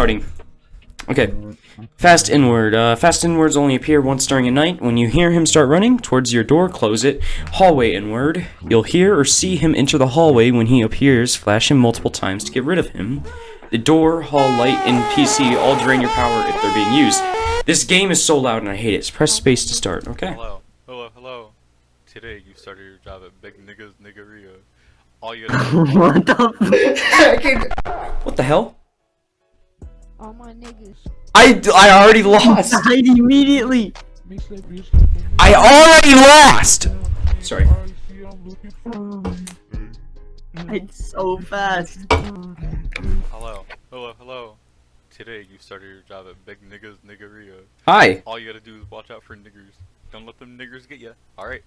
starting. Okay. Fast N word. Uh, fast N words only appear once during a night. When you hear him start running towards your door, close it. Hallway N word. You'll hear or see him enter the hallway when he appears. Flash him multiple times to get rid of him. The door, hall light, and PC all drain your power if they're being used. This game is so loud and I hate it. So press space to start, okay? Hello, hello, hello. Today you started your job at Big Niggas Niggeria. All you gotta what the What the hell? All my niggas. I, I already lost. I Died immediately! I already lost! Sorry. Oh. It's so fast. Hello, hello, hello. Today you started your job at Big Niggas Niggeria. Hi. All you gotta do is watch out for niggers. Don't let them niggers get you. Alright?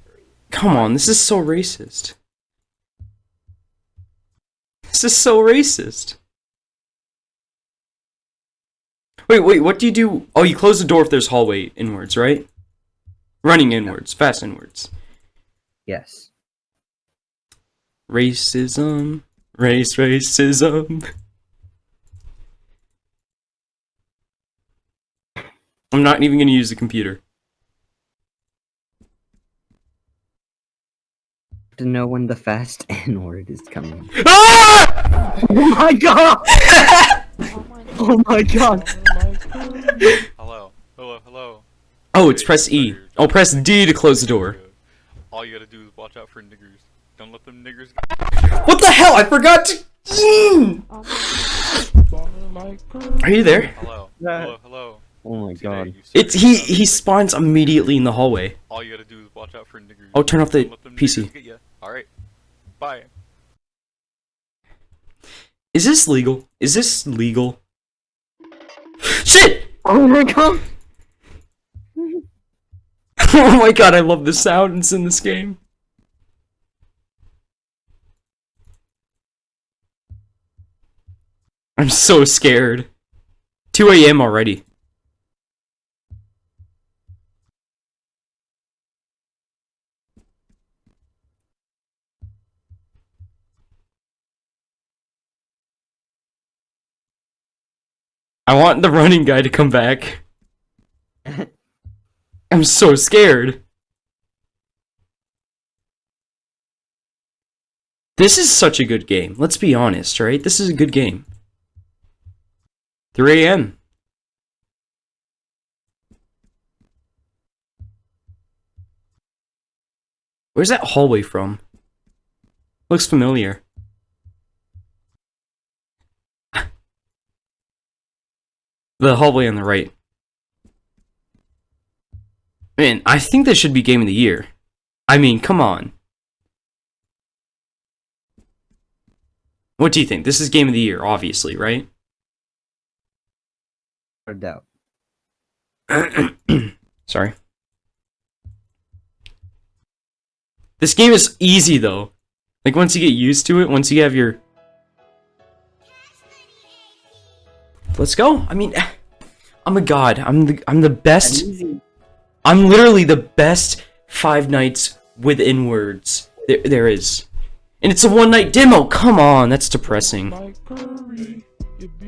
Come on, this is so racist. This is so racist. Wait, wait, what do you do? Oh, you close the door if there's hallway N words, right? Running N words, fast N words. Yes. Racism. Race, racism. I'm not even gonna use the computer. To know when the fast N word is coming. Ah! Oh my god! All my niggas. Oh my god! Hello, hello, hello. Oh, it's press you E. Oh, press D to close the door. All you gotta do is watch out for niggers. Don't let them niggers get What the hell? I forgot to. All my niggas. Are you there? Hello, hello, hello. Oh my god. It's he. He spawns immediately in the hallway. All you gotta do is watch out for niggers. Oh, turn off the Don't let them PC. niggers get ya. Alright. Bye. Is this legal? Is this legal? Shit! Oh my god! oh my god, I love the sounds in this game. I'm so scared. 2 a.m. already. I want the running guy to come back. I'm so scared. This is such a good game. Let's be honest, right? This is a good game. 3 a.m. Where's that hallway from? Looks familiar. The hallway on the right. Man, I think this should be game of the year. I mean, come on. What do you think? This is game of the year, obviously, right? No doubt. Sorry. This game is easy though. Like once you get used to it, once you have your Let's go. I mean, I'm a god. I'm the I'm the best. I'm literally the best Five Nights within words there there is. And it's a one night demo. Come on, that's depressing.